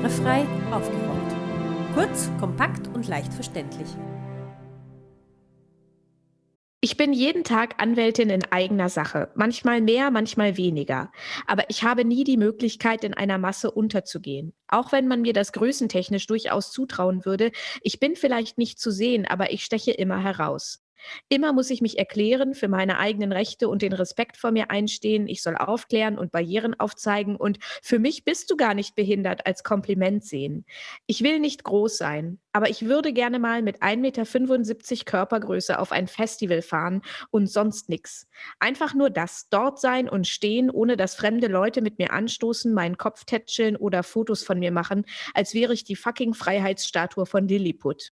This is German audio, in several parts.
Barrierefrei aufgeräumt. Kurz, kompakt und leicht verständlich. Ich bin jeden Tag Anwältin in eigener Sache, manchmal mehr, manchmal weniger. Aber ich habe nie die Möglichkeit, in einer Masse unterzugehen. Auch wenn man mir das größentechnisch durchaus zutrauen würde, ich bin vielleicht nicht zu sehen, aber ich steche immer heraus. Immer muss ich mich erklären, für meine eigenen Rechte und den Respekt vor mir einstehen. Ich soll aufklären und Barrieren aufzeigen und für mich bist du gar nicht behindert als Kompliment sehen. Ich will nicht groß sein, aber ich würde gerne mal mit 1,75 Meter Körpergröße auf ein Festival fahren und sonst nix. Einfach nur das, dort sein und stehen, ohne dass fremde Leute mit mir anstoßen, meinen Kopf tätscheln oder Fotos von mir machen, als wäre ich die fucking Freiheitsstatue von Lilliput.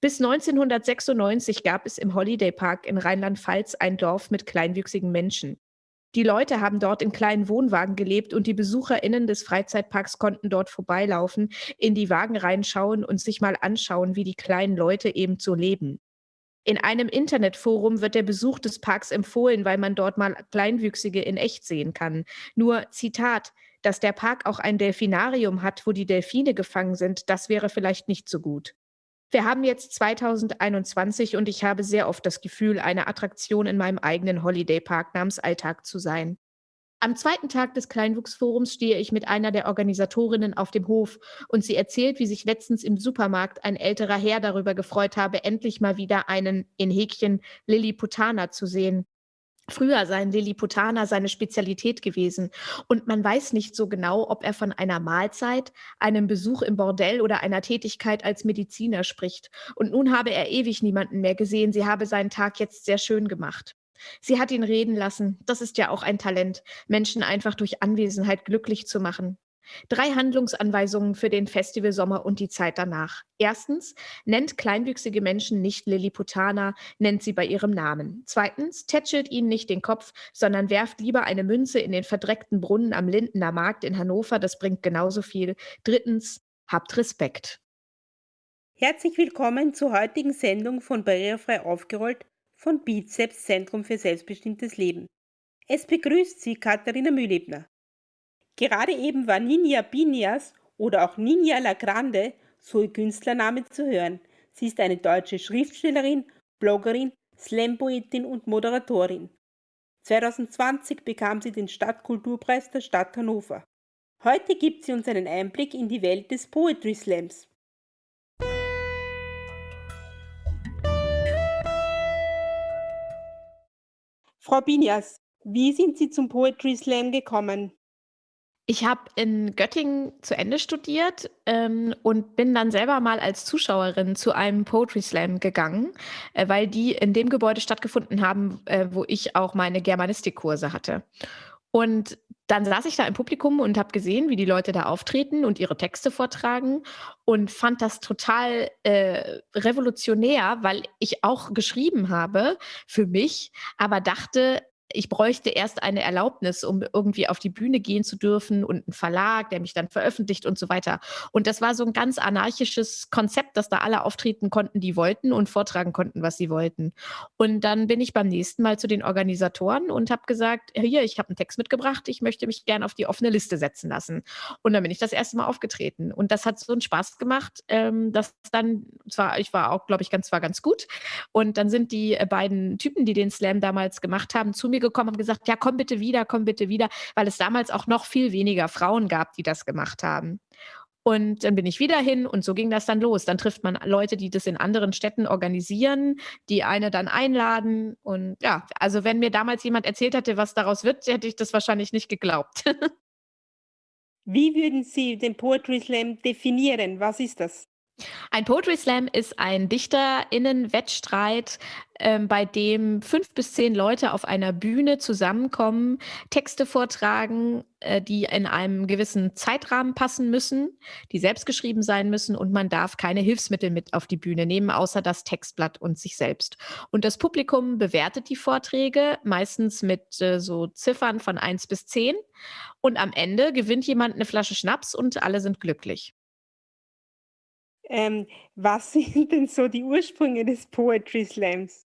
Bis 1996 gab es im Holiday Park in Rheinland-Pfalz ein Dorf mit kleinwüchsigen Menschen. Die Leute haben dort in kleinen Wohnwagen gelebt und die BesucherInnen des Freizeitparks konnten dort vorbeilaufen, in die Wagen reinschauen und sich mal anschauen, wie die kleinen Leute eben so leben. In einem Internetforum wird der Besuch des Parks empfohlen, weil man dort mal Kleinwüchsige in echt sehen kann. Nur Zitat, dass der Park auch ein Delfinarium hat, wo die Delfine gefangen sind, das wäre vielleicht nicht so gut. Wir haben jetzt 2021 und ich habe sehr oft das Gefühl, eine Attraktion in meinem eigenen Holiday Park namens Alltag zu sein. Am zweiten Tag des Kleinwuchsforums stehe ich mit einer der Organisatorinnen auf dem Hof und sie erzählt, wie sich letztens im Supermarkt ein älterer Herr darüber gefreut habe, endlich mal wieder einen in Häkchen Lilliputaner zu sehen. Früher seien Lilliputaner seine Spezialität gewesen und man weiß nicht so genau, ob er von einer Mahlzeit, einem Besuch im Bordell oder einer Tätigkeit als Mediziner spricht. Und nun habe er ewig niemanden mehr gesehen, sie habe seinen Tag jetzt sehr schön gemacht. Sie hat ihn reden lassen, das ist ja auch ein Talent, Menschen einfach durch Anwesenheit glücklich zu machen. Drei Handlungsanweisungen für den Festivalsommer und die Zeit danach. Erstens, nennt kleinwüchsige Menschen nicht Lilliputaner, nennt sie bei ihrem Namen. Zweitens, tätschelt ihnen nicht den Kopf, sondern werft lieber eine Münze in den verdreckten Brunnen am Lindener Markt in Hannover, das bringt genauso viel. Drittens, habt Respekt. Herzlich willkommen zur heutigen Sendung von Barrierefrei aufgerollt von Bizeps Zentrum für selbstbestimmtes Leben. Es begrüßt Sie Katharina Mühlebner. Gerade eben war Ninja Binias oder auch Ninja La Grande, so ihr Künstlername zu hören. Sie ist eine deutsche Schriftstellerin, Bloggerin, Slampoetin und Moderatorin. 2020 bekam sie den Stadtkulturpreis der Stadt Hannover. Heute gibt sie uns einen Einblick in die Welt des Poetry Slams. Frau Binias, wie sind Sie zum Poetry Slam gekommen? Ich habe in Göttingen zu Ende studiert ähm, und bin dann selber mal als Zuschauerin zu einem Poetry Slam gegangen, äh, weil die in dem Gebäude stattgefunden haben, äh, wo ich auch meine Germanistikkurse hatte. Und dann saß ich da im Publikum und habe gesehen, wie die Leute da auftreten und ihre Texte vortragen und fand das total äh, revolutionär, weil ich auch geschrieben habe für mich, aber dachte, ich bräuchte erst eine Erlaubnis, um irgendwie auf die Bühne gehen zu dürfen und einen Verlag, der mich dann veröffentlicht und so weiter. Und das war so ein ganz anarchisches Konzept, dass da alle auftreten konnten, die wollten und vortragen konnten, was sie wollten. Und dann bin ich beim nächsten Mal zu den Organisatoren und habe gesagt, hier, ich habe einen Text mitgebracht, ich möchte mich gerne auf die offene Liste setzen lassen. Und dann bin ich das erste Mal aufgetreten. Und das hat so einen Spaß gemacht, ähm, dass dann, zwar, ich war auch, glaube ich, ganz, war ganz gut. Und dann sind die äh, beiden Typen, die den Slam damals gemacht haben, zu mir gekommen und gesagt, ja, komm bitte wieder, komm bitte wieder, weil es damals auch noch viel weniger Frauen gab, die das gemacht haben. Und dann bin ich wieder hin und so ging das dann los. Dann trifft man Leute, die das in anderen Städten organisieren, die eine dann einladen. Und ja, also wenn mir damals jemand erzählt hätte, was daraus wird, hätte ich das wahrscheinlich nicht geglaubt. Wie würden Sie den Poetry Slam definieren? Was ist das? Ein Poetry Slam ist ein DichterInnen-Wettstreit, ähm, bei dem fünf bis zehn Leute auf einer Bühne zusammenkommen, Texte vortragen, äh, die in einem gewissen Zeitrahmen passen müssen, die selbst geschrieben sein müssen und man darf keine Hilfsmittel mit auf die Bühne nehmen, außer das Textblatt und sich selbst. Und das Publikum bewertet die Vorträge meistens mit äh, so Ziffern von eins bis zehn und am Ende gewinnt jemand eine Flasche Schnaps und alle sind glücklich. Ähm, was sind denn so die Ursprünge des Poetry Slams?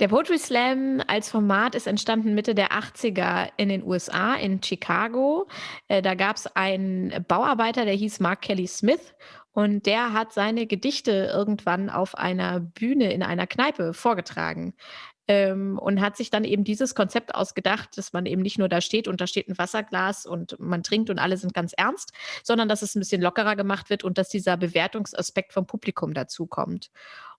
Der Poetry Slam als Format ist entstanden Mitte der 80er in den USA, in Chicago. Äh, da gab es einen Bauarbeiter, der hieß Mark Kelly Smith und der hat seine Gedichte irgendwann auf einer Bühne in einer Kneipe vorgetragen. Ähm, und hat sich dann eben dieses Konzept ausgedacht, dass man eben nicht nur da steht und da steht ein Wasserglas und man trinkt und alle sind ganz ernst, sondern dass es ein bisschen lockerer gemacht wird und dass dieser Bewertungsaspekt vom Publikum dazukommt.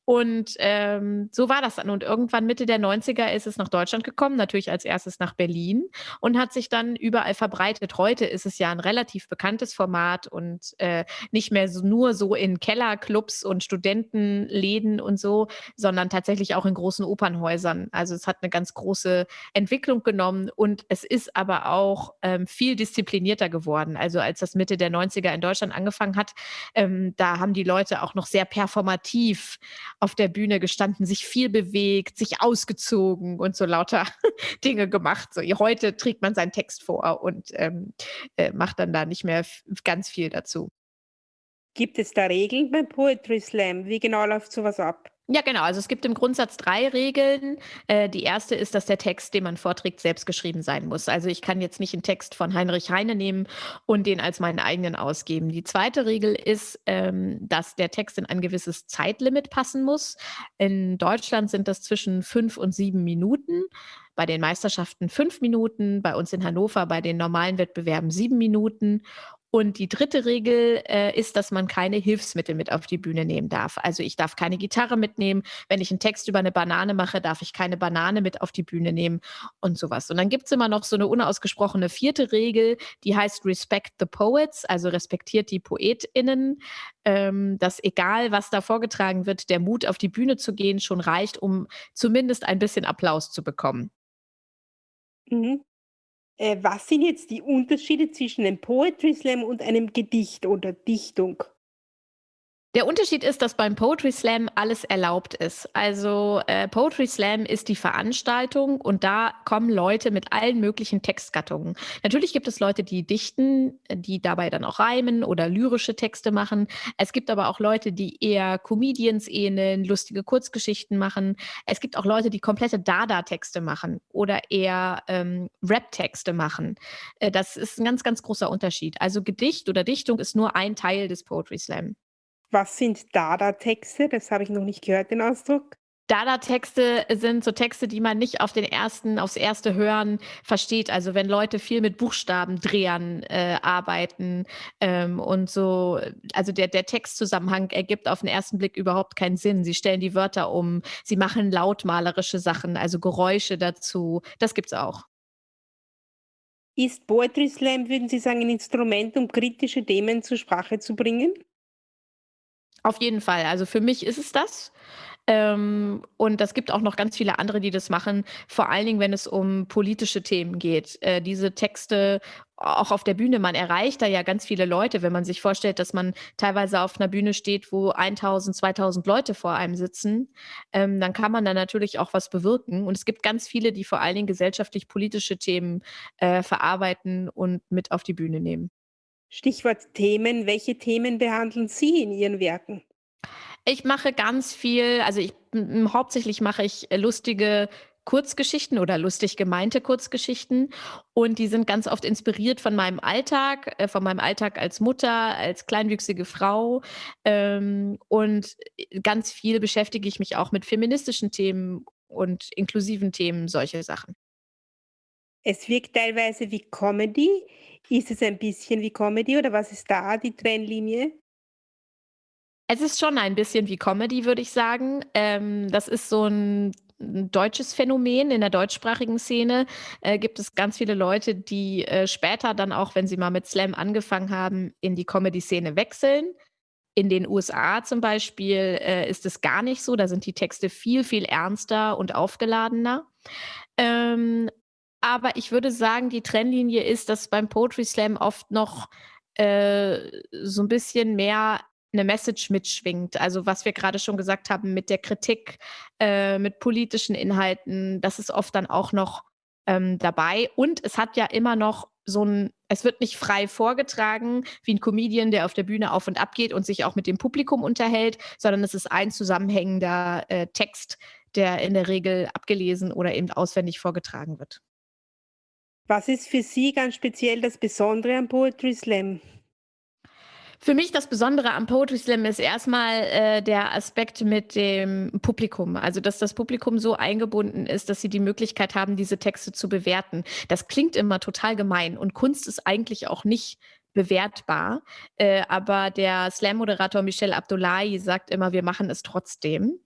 Und ähm, so war das dann. Und irgendwann Mitte der 90er ist es nach Deutschland gekommen, natürlich als erstes nach Berlin und hat sich dann überall verbreitet. Heute ist es ja ein relativ bekanntes Format und äh, nicht mehr so, nur so in Kellerclubs und Studentenläden und so, sondern tatsächlich auch in großen Opernhäusern. Also es hat eine ganz große Entwicklung genommen und es ist aber auch ähm, viel disziplinierter geworden. Also als das Mitte der 90er in Deutschland angefangen hat, ähm, da haben die Leute auch noch sehr performativ auf der Bühne gestanden, sich viel bewegt, sich ausgezogen und so lauter Dinge gemacht. So, heute trägt man seinen Text vor und ähm, äh, macht dann da nicht mehr ganz viel dazu. Gibt es da Regeln beim Poetry Slam? Wie genau läuft sowas ab? Ja, genau. Also es gibt im Grundsatz drei Regeln. Äh, die erste ist, dass der Text, den man vorträgt, selbst geschrieben sein muss. Also ich kann jetzt nicht einen Text von Heinrich Heine nehmen und den als meinen eigenen ausgeben. Die zweite Regel ist, ähm, dass der Text in ein gewisses Zeitlimit passen muss. In Deutschland sind das zwischen fünf und sieben Minuten bei den Meisterschaften fünf Minuten, bei uns in Hannover bei den normalen Wettbewerben sieben Minuten. Und die dritte Regel äh, ist, dass man keine Hilfsmittel mit auf die Bühne nehmen darf. Also ich darf keine Gitarre mitnehmen. Wenn ich einen Text über eine Banane mache, darf ich keine Banane mit auf die Bühne nehmen und sowas. Und dann gibt es immer noch so eine unausgesprochene vierte Regel, die heißt Respect the Poets, also respektiert die PoetInnen, ähm, dass egal, was da vorgetragen wird, der Mut auf die Bühne zu gehen schon reicht, um zumindest ein bisschen Applaus zu bekommen. Mhm. Äh, was sind jetzt die Unterschiede zwischen einem Poetry Slam und einem Gedicht oder Dichtung? Der Unterschied ist, dass beim Poetry Slam alles erlaubt ist. Also äh, Poetry Slam ist die Veranstaltung und da kommen Leute mit allen möglichen Textgattungen. Natürlich gibt es Leute, die dichten, die dabei dann auch reimen oder lyrische Texte machen. Es gibt aber auch Leute, die eher Comedians ähneln, lustige Kurzgeschichten machen. Es gibt auch Leute, die komplette Dada-Texte machen oder eher ähm, Rap-Texte machen. Äh, das ist ein ganz, ganz großer Unterschied. Also Gedicht oder Dichtung ist nur ein Teil des Poetry Slam. Was sind Dada-Texte? Das habe ich noch nicht gehört, den Ausdruck. Dada-Texte sind so Texte, die man nicht auf den ersten, aufs erste Hören versteht. Also wenn Leute viel mit Buchstabendrehern äh, arbeiten ähm, und so, also der, der Textzusammenhang ergibt auf den ersten Blick überhaupt keinen Sinn. Sie stellen die Wörter um, sie machen lautmalerische Sachen, also Geräusche dazu. Das gibt's auch. Ist Poetry Slam, würden Sie sagen, ein Instrument, um kritische Themen zur Sprache zu bringen? Auf jeden Fall. Also für mich ist es das. Ähm, und es gibt auch noch ganz viele andere, die das machen, vor allen Dingen, wenn es um politische Themen geht. Äh, diese Texte auch auf der Bühne, man erreicht da ja ganz viele Leute, wenn man sich vorstellt, dass man teilweise auf einer Bühne steht, wo 1000, 2000 Leute vor einem sitzen, ähm, dann kann man da natürlich auch was bewirken. Und es gibt ganz viele, die vor allen Dingen gesellschaftlich-politische Themen äh, verarbeiten und mit auf die Bühne nehmen. Stichwort Themen. Welche Themen behandeln Sie in Ihren Werken? Ich mache ganz viel, also ich hauptsächlich mache ich äh, lustige Kurzgeschichten oder lustig gemeinte Kurzgeschichten und die sind ganz oft inspiriert von meinem Alltag, äh, von meinem Alltag als Mutter, als kleinwüchsige Frau ähm, und äh, ganz viel beschäftige ich mich auch mit feministischen Themen und inklusiven Themen, solche Sachen. Es wirkt teilweise wie Comedy. Ist es ein bisschen wie Comedy oder was ist da die Trennlinie? Es ist schon ein bisschen wie Comedy, würde ich sagen. Ähm, das ist so ein deutsches Phänomen. In der deutschsprachigen Szene, äh, gibt es ganz viele Leute, die, äh, später dann auch, wenn sie mal mit Slam angefangen haben, in die Comedy-Szene wechseln. In den USA zum Beispiel, äh, ist es gar nicht so. Da sind die Texte viel, viel ernster und aufgeladener. Ähm, aber ich würde sagen, die Trennlinie ist, dass beim Poetry Slam oft noch, äh, so ein bisschen mehr eine Message mitschwingt. Also, was wir gerade schon gesagt haben mit der Kritik, äh, mit politischen Inhalten, das ist oft dann auch noch, ähm, dabei. Und es hat ja immer noch so ein es wird nicht frei vorgetragen wie ein Comedian, der auf der Bühne auf und ab geht und sich auch mit dem Publikum unterhält, sondern es ist ein zusammenhängender, äh, Text, der in der Regel abgelesen oder eben auswendig vorgetragen wird. Was ist für Sie ganz speziell das Besondere am Poetry Slam? Für mich das Besondere am Poetry Slam ist erstmal äh, der Aspekt mit dem Publikum. Also, dass das Publikum so eingebunden ist, dass sie die Möglichkeit haben, diese Texte zu bewerten. Das klingt immer total gemein und Kunst ist eigentlich auch nicht bewertbar. Äh, aber der Slam-Moderator Michel Abdullahi sagt immer, wir machen es trotzdem.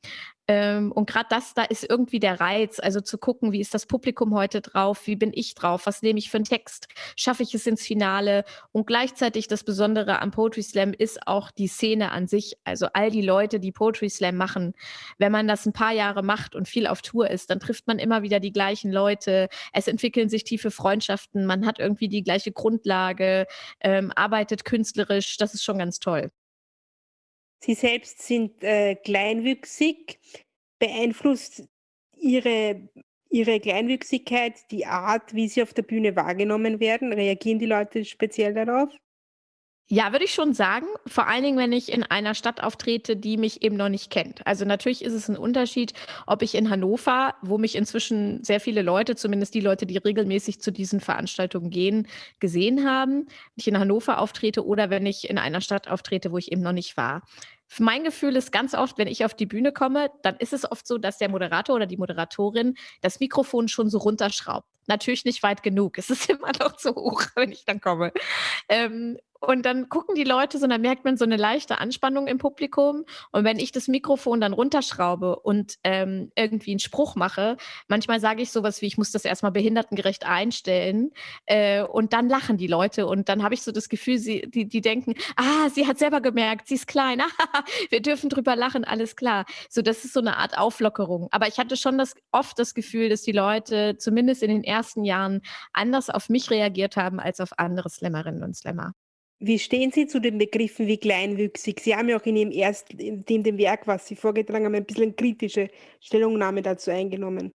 Ähm, und gerade das, da ist irgendwie der Reiz, also zu gucken, wie ist das Publikum heute drauf, wie bin ich drauf, was nehme ich für einen Text, schaffe ich es ins Finale und gleichzeitig das Besondere am Poetry Slam ist auch die Szene an sich, also all die Leute, die Poetry Slam machen. Wenn man das ein paar Jahre macht und viel auf Tour ist, dann trifft man immer wieder die gleichen Leute, es entwickeln sich tiefe Freundschaften, man hat irgendwie die gleiche Grundlage, ähm, arbeitet künstlerisch, das ist schon ganz toll. Sie selbst sind äh, kleinwüchsig. Beeinflusst Ihre, Ihre Kleinwüchsigkeit die Art, wie Sie auf der Bühne wahrgenommen werden? Reagieren die Leute speziell darauf? Ja, würde ich schon sagen. Vor allen Dingen, wenn ich in einer Stadt auftrete, die mich eben noch nicht kennt. Also natürlich ist es ein Unterschied, ob ich in Hannover, wo mich inzwischen sehr viele Leute, zumindest die Leute, die regelmäßig zu diesen Veranstaltungen gehen, gesehen haben, wenn ich in Hannover auftrete oder wenn ich in einer Stadt auftrete, wo ich eben noch nicht war. Mein Gefühl ist ganz oft, wenn ich auf die Bühne komme, dann ist es oft so, dass der Moderator oder die Moderatorin das Mikrofon schon so runterschraubt. Natürlich nicht weit genug. Es ist immer noch zu hoch, wenn ich dann komme. Ähm, und dann gucken die Leute so, und dann merkt man so eine leichte Anspannung im Publikum. Und wenn ich das Mikrofon dann runterschraube und ähm, irgendwie einen Spruch mache, manchmal sage ich sowas wie, ich muss das erstmal behindertengerecht einstellen. Äh, und dann lachen die Leute. Und dann habe ich so das Gefühl, sie, die, die denken, ah, sie hat selber gemerkt, sie ist klein, wir dürfen drüber lachen, alles klar. So, das ist so eine Art Auflockerung. Aber ich hatte schon das, oft das Gefühl, dass die Leute zumindest in den ersten Jahren anders auf mich reagiert haben als auf andere Slammerinnen und Slammer. Wie stehen Sie zu den Begriffen wie kleinwüchsig? Sie haben ja auch in Ihrem ersten in dem Werk, was Sie vorgetragen haben, ein bisschen kritische Stellungnahme dazu eingenommen.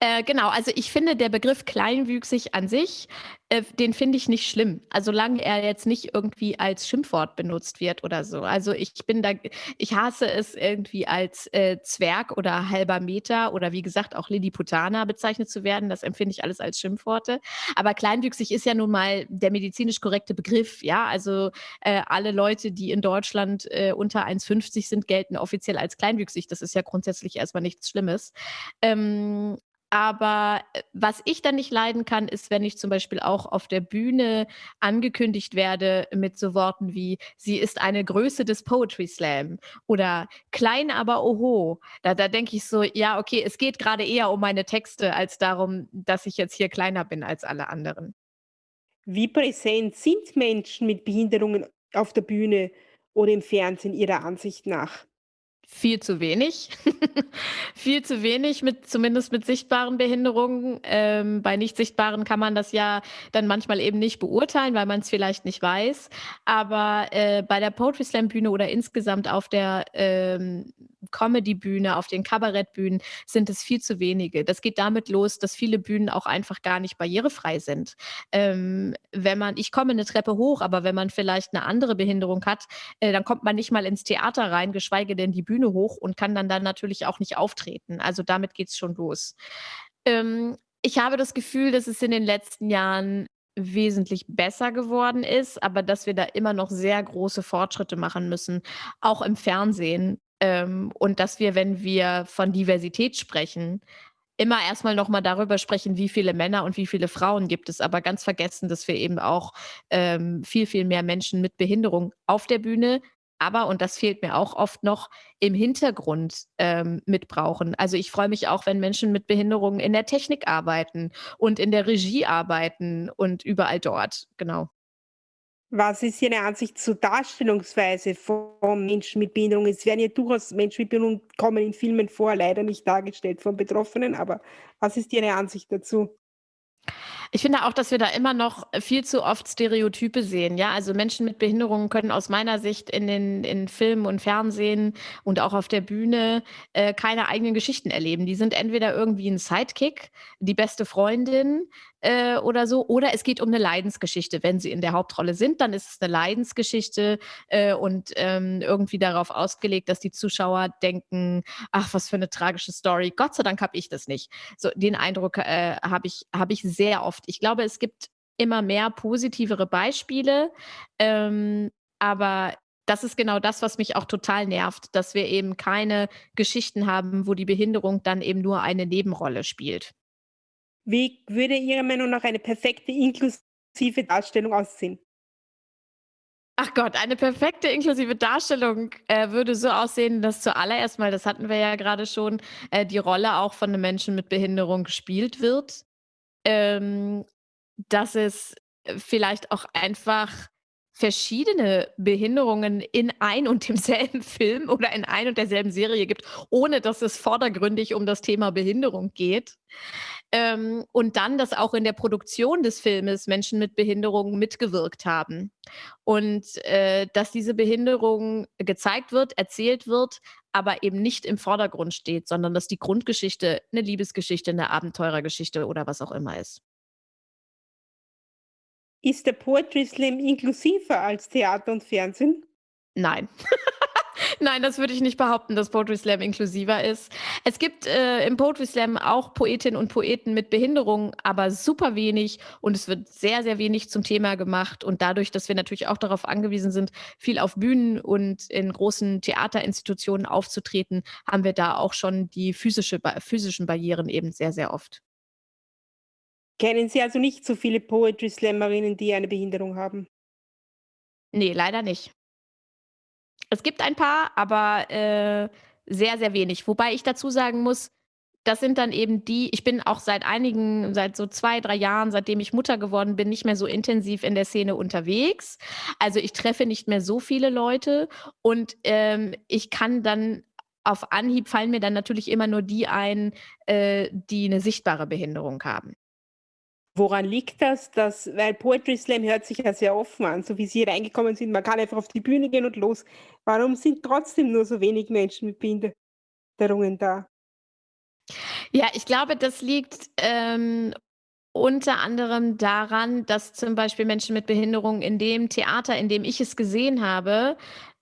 Äh, genau, also ich finde, der Begriff kleinwüchsig an sich, äh, den finde ich nicht schlimm. Also solange er jetzt nicht irgendwie als Schimpfwort benutzt wird oder so. Also ich bin da, ich hasse es irgendwie als äh, Zwerg oder halber Meter oder wie gesagt auch Lilliputaner bezeichnet zu werden. Das empfinde ich alles als Schimpfworte. Aber kleinwüchsig ist ja nun mal der medizinisch korrekte Begriff. Ja, also äh, alle Leute, die in Deutschland äh, unter 1,50 sind, gelten offiziell als kleinwüchsig. Das ist ja grundsätzlich erstmal nichts Schlimmes. Ähm, aber äh, was ich dann nicht leiden kann, ist, wenn ich zum Beispiel auch auf der Bühne angekündigt werde mit so Worten wie „Sie ist eine Größe des Poetry Slam“ oder „Klein, aber oho“. Da da denke ich so: „Ja, okay, es geht gerade eher um meine Texte als darum, dass ich jetzt hier kleiner bin als alle anderen.“ Wie präsent sind Menschen mit Behinderungen auf der Bühne oder im Fernsehen Ihrer Ansicht nach? Viel zu wenig. Viel zu wenig, mit zumindest mit sichtbaren Behinderungen. Ähm, bei nicht sichtbaren kann man das ja dann manchmal eben nicht beurteilen, weil man es vielleicht nicht weiß. Aber äh, bei der Poetry Slam Bühne oder insgesamt auf der ähm, Comedy-Bühne, auf den Kabarettbühnen sind es viel zu wenige. Das geht damit los, dass viele Bühnen auch einfach gar nicht barrierefrei sind. Ähm, wenn man, ich komme eine Treppe hoch, aber wenn man vielleicht eine andere Behinderung hat, äh, dann kommt man nicht mal ins Theater rein, geschweige denn die Bühne hoch und kann dann dann natürlich auch nicht auftreten. Also damit geht es schon los. Ähm, ich habe das Gefühl, dass es in den letzten Jahren wesentlich besser geworden ist, aber dass wir da immer noch sehr große Fortschritte machen müssen, auch im Fernsehen. Ähm, und dass wir, wenn wir von Diversität sprechen, immer erstmal noch mal darüber sprechen, wie viele Männer und wie viele Frauen gibt es, aber ganz vergessen, dass wir eben auch, ähm, viel, viel mehr Menschen mit Behinderung auf der Bühne, aber, und das fehlt mir auch oft noch, im Hintergrund, ähm, mit brauchen. Also, ich freue mich auch, wenn Menschen mit Behinderungen in der Technik arbeiten und in der Regie arbeiten und überall dort, genau. Was ist Ihre Ansicht zur Darstellungsweise von Menschen mit Behinderung? Es werden ja durchaus Menschen mit Behinderung kommen in Filmen vor, leider nicht dargestellt von Betroffenen, aber was ist Ihre Ansicht dazu? Ich finde auch, dass wir da immer noch viel zu oft Stereotype sehen, ja? Also, Menschen mit Behinderungen können aus meiner Sicht in den in Film und Fernsehen und auch auf der Bühne, äh, keine eigenen Geschichten erleben. Die sind entweder irgendwie 'n Sidekick, die beste Freundin, äh, oder so, oder es geht um 'ne Leidensgeschichte. Wenn sie in der Hauptrolle sind, dann ist es 'ne Leidensgeschichte, äh, und, ähm, irgendwie darauf ausgelegt, dass die Zuschauer denken: „Ach, was für 'ne tragische Story. Gott sei Dank habe ich das nicht.“ So, den Eindruck, äh, habe ich habe ich sehr oft. Ich glaube, es gibt immer mehr positivere Beispiele, ähm, aber das ist genau das, was mich auch total nervt, dass wir eben keine Geschichten haben, wo die Behinderung dann eben nur eine Nebenrolle spielt. Wie würde Ihrer Meinung nach eine perfekte inklusive Darstellung aussehen? Ach Gott, eine perfekte inklusive Darstellung, äh, würde so aussehen, dass zuallererst mal, das hatten wir ja grade schon, äh, die Rolle auch von 'nem Menschen mit Behinderung gespielt wird. Ähm, dass es, äh, vielleicht auch einfach verschiedene Behinderungen in ein und demselben Film oder in ein und derselben Serie gibt, ohne dass es vordergründig um das Thema Behinderung geht. Ähm, und dann, dass auch in der Produktion des Filmes Menschen mit Behinderungen mitgewirkt haben. Und, äh, dass diese Behinderung gezeigt wird, erzählt wird, aber eben nicht im Vordergrund steht, sondern dass die Grundgeschichte 'ne Liebesgeschichte, 'ne Abenteurergeschichte oder was auch immer ist. Ist der Poetry Slam inklusiver als Theater und Fernsehen? Nein. Nein, das würde ich nicht behaupten, dass Poetry Slam inklusiver ist. Es gibt, äh, im Poetry Slam auch Poetinnen und Poeten mit Behinderung, aber super wenig und es wird sehr, sehr wenig zum Thema gemacht. Und dadurch, dass wir natürlich auch darauf angewiesen sind, viel auf Bühnen und in großen Theaterinstitutionen aufzutreten, haben wir da auch schon die physische physischen Barrieren eben sehr, sehr oft. Kennen Sie also nicht so viele Poetry Slamerinnen, die eine Behinderung haben? Ne, leider nicht. Es gibt ein paar, aber, äh, sehr, sehr wenig. Wobei ich dazu sagen muss, das sind dann eben die ich bin auch seit einigen seit so 2, 3 Jahren, seitdem ich Mutter geworden bin, nicht mehr so intensiv in der Szene unterwegs. Also, ich treffe nicht mehr so viele Leute und, ähm, ich kann dann auf Anhieb fallen mir dann natürlich immer nur die ein, äh, die 'ne sichtbare Behinderung haben. Woran liegt das, dass weil Poetry Slam hört sich ja sehr offen an, so wie Sie reingekommen sind. Man kann einfach auf die Bühne gehen und los. Warum sind trotzdem nur so wenig Menschen mit Behinderungen da? Ja, ich glaube, das liegt, ähm, unter anderem daran, dass zum Beispiel Menschen mit Behinderung in dem Theater, in dem ich es gesehen habe,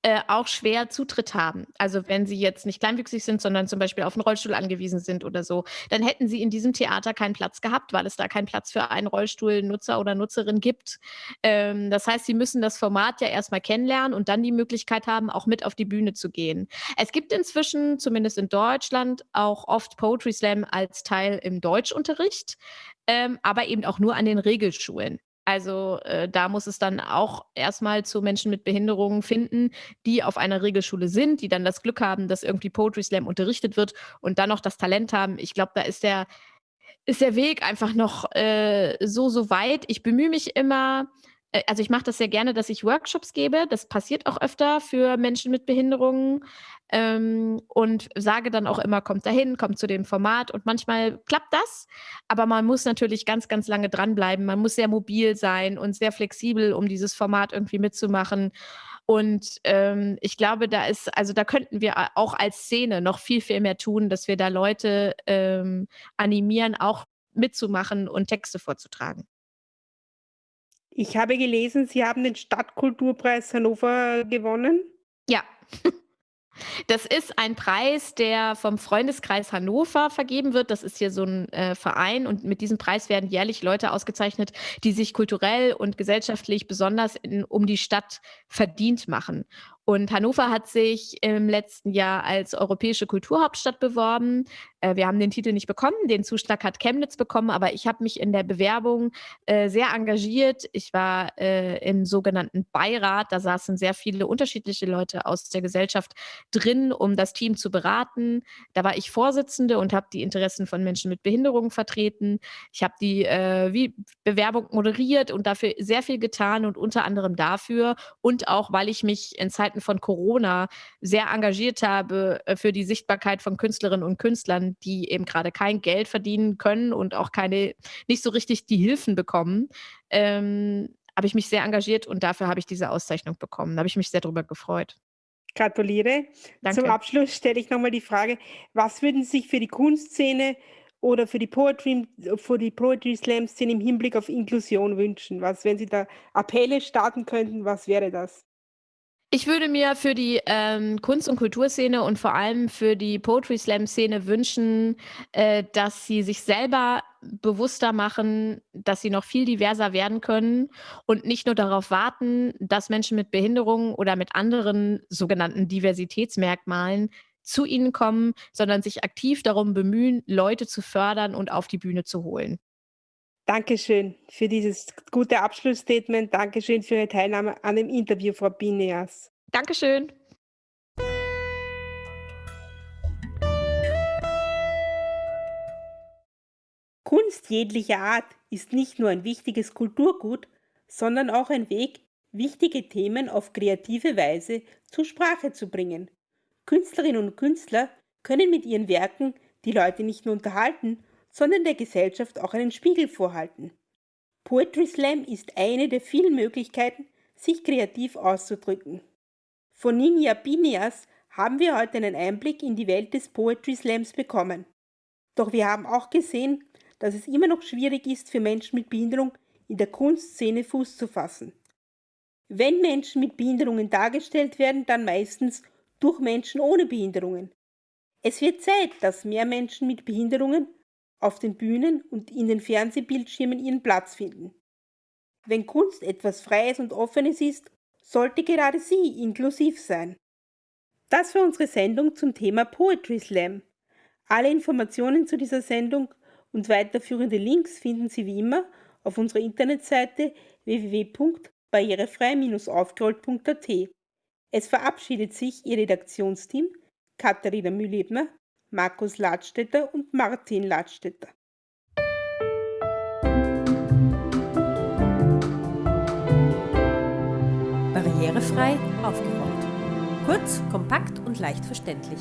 äh, auch schwer Zutritt haben. Also, wenn sie jetzt nicht kleinwüchsig sind, sondern zum Beispiel auf 'n Rollstuhl angewiesen sind oder so, dann hätten sie in diesem Theater keinen Platz gehabt, weil es da keinen Platz für einen Rollstuhlnutzer oder Nutzerin gibt. Ähm, das heißt, sie müssen das Format ja erst mal kennenlernen und dann die Möglichkeit haben, auch mit auf die Bühne zu gehen. Es gibt inzwischen, zumindest in Deutschland, auch oft Poetry Slam als Teil im Deutschunterricht, ähm, aber eben auch nur an den Regelschulen. Also, äh, da muss es dann auch erst mal zu Menschen mit Behinderungen finden, die auf einer Regelschule sind, die dann das Glück haben, dass irgendwie Poetry Slam unterrichtet wird und dann noch das Talent haben. Ich glaube, da ist der ist der Weg einfach noch, äh, so, so weit. Ich bemühe mich immer also, ich mache das sehr gerne, dass ich Workshops gebe. Das passiert auch öfter für Menschen mit Behinderungen, ähm, und sage dann auch immer: „Kommt dahin, kommt zu dem Format.“ Und manchmal klappt das, aber man muss natürlich ganz, ganz lange dranbleiben. Man muss sehr mobil sein und sehr flexibel, um dieses Format irgendwie mitzumachen. Und, ähm, ich glaube, da ist also, da könnten wir auch als Szene noch viel, viel mehr tun, dass wir da Leute, ähm, animieren, auch mitzumachen und Texte vorzutragen. Ich habe gelesen, Sie haben den Stadtkulturpreis Hannover gewonnen? Ja. Das ist ein Preis, der vom Freundeskreis Hannover vergeben wird. Das ist hier so 'n, äh, Verein und mit diesem Preis werden jährlich Leute ausgezeichnet, die sich kulturell und gesellschaftlich besonders in um die Stadt verdient machen. Und Hannover hat sich im letzten Jahr als europäische Kulturhauptstadt beworben. Äh, wir haben den Titel nicht bekommen, den Zuschlag hat Chemnitz bekommen, aber ich habe mich in der Bewerbung, äh, sehr engagiert. Ich war, äh, im sogenannten Beirat, da saßen sehr viele unterschiedliche Leute aus der Gesellschaft drin, um das Team zu beraten. Da war ich Vorsitzende und habe die Interessen von Menschen mit Behinderungen vertreten. Ich habe die, äh, Bewerbung moderiert und dafür sehr viel getan und unter anderem dafür und auch, weil ich mich in Zeiten Zeiten von Corona sehr engagiert habe äh, für die Sichtbarkeit von Künstlerinnen und Künstlern, die eben gerade kein Geld verdienen können und auch keine, nicht so richtig die Hilfen bekommen, ähm, habe ich mich sehr engagiert und dafür habe ich diese Auszeichnung bekommen. Da habe ich mich sehr darüber gefreut. Gratuliere. Danke. Zum Abschluss stelle ich nochmal die Frage, was würden Sie sich für die Kunstszene oder für die Poetry, für die Poetry Slam Szene im Hinblick auf Inklusion wünschen? Was, wenn Sie da Appelle starten könnten, was wäre das? Ich würde mir für die ähm, Kunst- und Kulturszene und vor allem für die Poetry Slam-Szene wünschen, äh, dass sie sich selber bewusster machen, dass sie noch viel diverser werden können und nicht nur darauf warten, dass Menschen mit Behinderungen oder mit anderen sogenannten Diversitätsmerkmalen zu ihnen kommen, sondern sich aktiv darum bemühen, Leute zu fördern und auf die Bühne zu holen. Dankeschön für dieses gute Abschlussstatement. Dankeschön für Ihre Teilnahme an dem Interview, Frau Bineas. Dankeschön. Kunst jeglicher Art ist nicht nur ein wichtiges Kulturgut, sondern auch ein Weg, wichtige Themen auf kreative Weise zur Sprache zu bringen. Künstlerinnen und Künstler können mit ihren Werken die Leute nicht nur unterhalten, sondern der Gesellschaft auch einen Spiegel vorhalten. Poetry Slam ist eine der vielen Möglichkeiten, sich kreativ auszudrücken. Von Ninja Binias haben wir heute einen Einblick in die Welt des Poetry Slams bekommen. Doch wir haben auch gesehen, dass es immer noch schwierig ist, für Menschen mit Behinderung in der Kunstszene Fuß zu fassen. Wenn Menschen mit Behinderungen dargestellt werden, dann meistens durch Menschen ohne Behinderungen. Es wird Zeit, dass mehr Menschen mit Behinderungen auf den Bühnen und in den Fernsehbildschirmen ihren Platz finden. Wenn Kunst etwas Freies und Offenes ist, sollte gerade sie inklusiv sein. Das war unsere Sendung zum Thema Poetry Slam. Alle Informationen zu dieser Sendung und weiterführende Links finden Sie wie immer auf unserer Internetseite www.barrierefrei-aufgerollt.at. Es verabschiedet sich Ihr Redaktionsteam Katharina Mühlebner, Markus Ladstätter und Martin Ladstätter. Barrierefrei aufgeräumt. Kurz, kompakt und leicht verständlich.